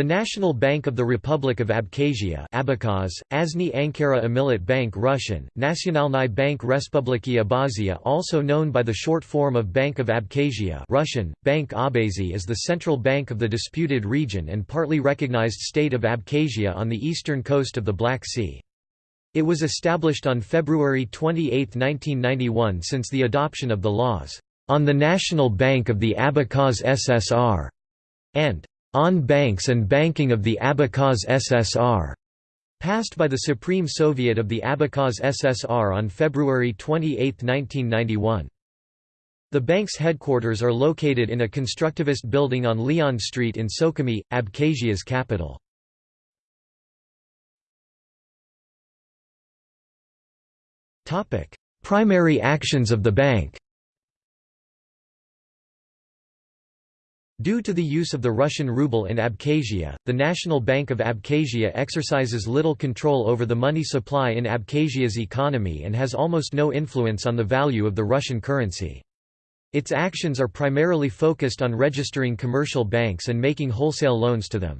The National Bank of the Republic of Abkhazia Abakaz, Azny Ankara Amilat Bank Russian, Nationalny Bank Respubliki Abkhazia also known by the short form of Bank of Abkhazia Russian, Bank Abkhazi is the central bank of the disputed region and partly recognized state of Abkhazia on the eastern coast of the Black Sea. It was established on February 28, 1991 since the adoption of the laws, "...on the National Bank of the Abkhaz SSR", and on Banks and Banking of the Abkhaz SSR, passed by the Supreme Soviet of the Abkhaz SSR on February 28, 1991. The bank's headquarters are located in a constructivist building on Leon Street in Sukhumi, Abkhazia's capital. Primary actions of the bank Due to the use of the Russian ruble in Abkhazia, the National Bank of Abkhazia exercises little control over the money supply in Abkhazia's economy and has almost no influence on the value of the Russian currency. Its actions are primarily focused on registering commercial banks and making wholesale loans to them.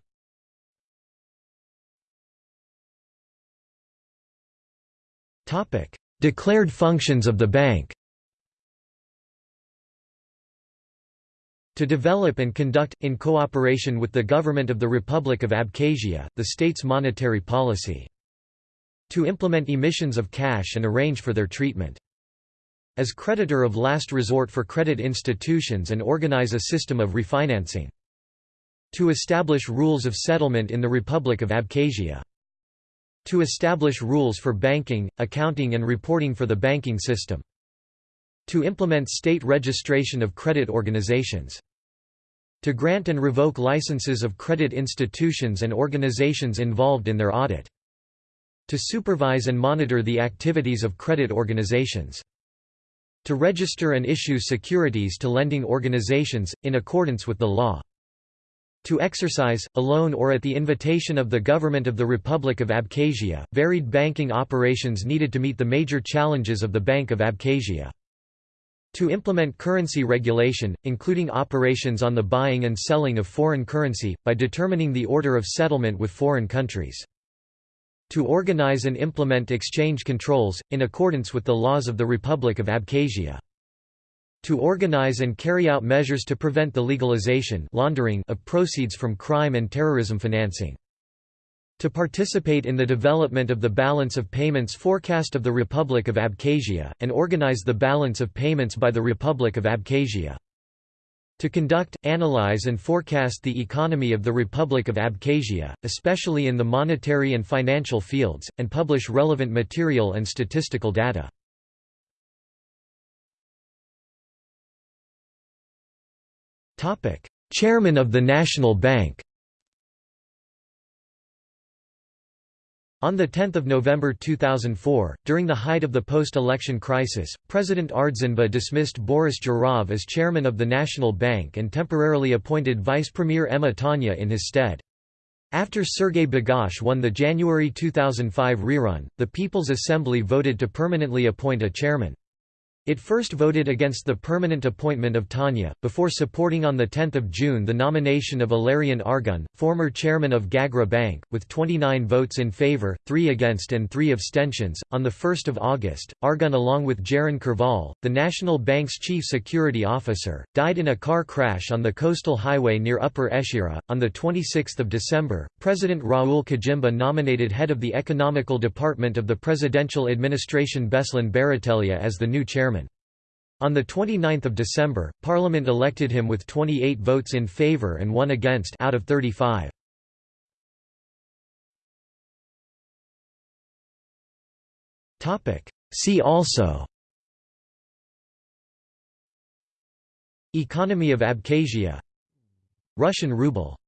Declared functions of the bank To develop and conduct, in cooperation with the government of the Republic of Abkhazia, the state's monetary policy. To implement emissions of cash and arrange for their treatment. As creditor of last resort for credit institutions and organize a system of refinancing. To establish rules of settlement in the Republic of Abkhazia. To establish rules for banking, accounting and reporting for the banking system. To implement state registration of credit organizations to grant and revoke licenses of credit institutions and organizations involved in their audit. To supervise and monitor the activities of credit organizations. To register and issue securities to lending organizations, in accordance with the law. To exercise, alone or at the invitation of the government of the Republic of Abkhazia, varied banking operations needed to meet the major challenges of the Bank of Abkhazia. To implement currency regulation, including operations on the buying and selling of foreign currency, by determining the order of settlement with foreign countries. To organize and implement exchange controls, in accordance with the laws of the Republic of Abkhazia. To organize and carry out measures to prevent the legalization laundering of proceeds from crime and terrorism financing to participate in the development of the balance of payments forecast of the Republic of Abkhazia, and organize the balance of payments by the Republic of Abkhazia. To conduct, analyze and forecast the economy of the Republic of Abkhazia, especially in the monetary and financial fields, and publish relevant material and statistical data. Chairman of the National Bank On 10 November 2004, during the height of the post-election crisis, President Ardzinba dismissed Boris Jourov as chairman of the National Bank and temporarily appointed Vice Premier Emma Tanya in his stead. After Sergei Bagapsh won the January 2005 rerun, the People's Assembly voted to permanently appoint a chairman. It first voted against the permanent appointment of Tanya, before supporting on 10 June the nomination of Ilarion Argun, former chairman of Gagra Bank, with 29 votes in favor, 3 against and 3 abstentions. On 1 August, Argun along with Jaron Kerval, the National Bank's chief security officer, died in a car crash on the coastal highway near Upper Eshera. On 26 December, President Raul Khajimba nominated head of the Economical Department of the Presidential Administration Beslan Baratelia as the new chairman. On 29 December, Parliament elected him with 28 votes in favour and one against out of 35. See also Economy of Abkhazia Russian ruble